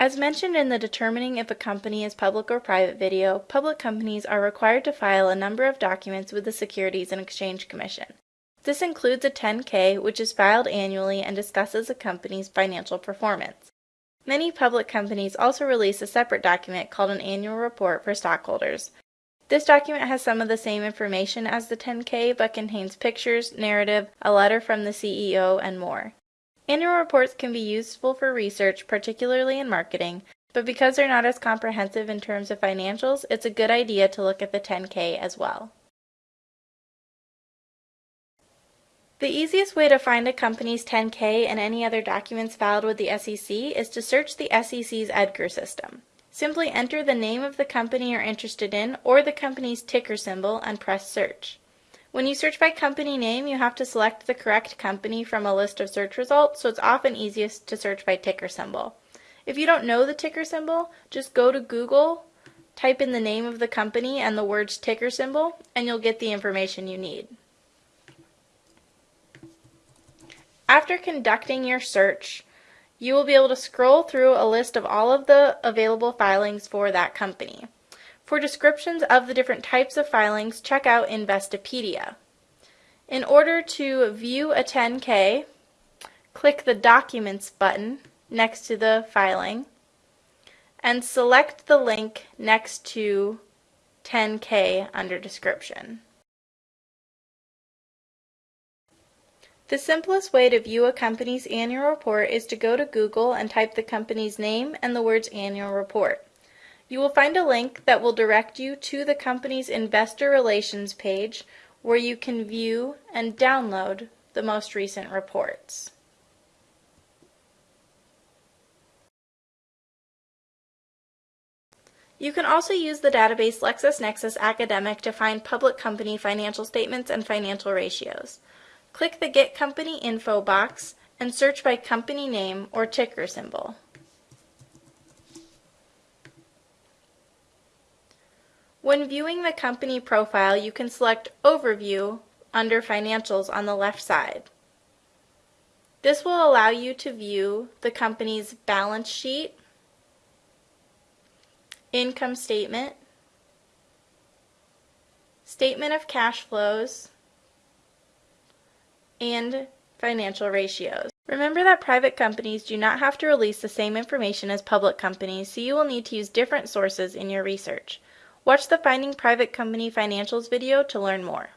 As mentioned in the Determining if a company is public or private video, public companies are required to file a number of documents with the Securities and Exchange Commission. This includes a 10-K, which is filed annually and discusses a company's financial performance. Many public companies also release a separate document called an annual report for stockholders. This document has some of the same information as the 10-K but contains pictures, narrative, a letter from the CEO, and more. Annual reports can be useful for research, particularly in marketing, but because they're not as comprehensive in terms of financials, it's a good idea to look at the 10K as well. The easiest way to find a company's 10K and any other documents filed with the SEC is to search the SEC's EDGAR system. Simply enter the name of the company you're interested in or the company's ticker symbol and press search. When you search by company name, you have to select the correct company from a list of search results, so it's often easiest to search by ticker symbol. If you don't know the ticker symbol, just go to Google, type in the name of the company and the words ticker symbol, and you'll get the information you need. After conducting your search, you will be able to scroll through a list of all of the available filings for that company. For descriptions of the different types of filings, check out Investopedia. In order to view a 10K, click the Documents button next to the filing and select the link next to 10K under Description. The simplest way to view a company's annual report is to go to Google and type the company's name and the words annual report. You will find a link that will direct you to the company's investor relations page where you can view and download the most recent reports. You can also use the database LexisNexis Academic to find public company financial statements and financial ratios. Click the Get Company Info box and search by company name or ticker symbol. When viewing the company profile, you can select Overview under Financials on the left side. This will allow you to view the company's balance sheet, income statement, statement of cash flows, and financial ratios. Remember that private companies do not have to release the same information as public companies, so you will need to use different sources in your research. Watch the Finding Private Company Financials video to learn more.